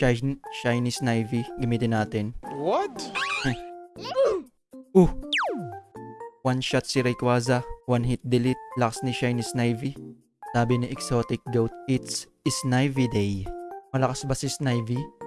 Shiny, shiny Snivy. Gamitin natin. What? Uh! One shot si Rayquaza. One hit delete. Lakas ni shiny Snivy. Sabi ni Exotic Goat, it's Snivy Day. Malakas ba si Snivy?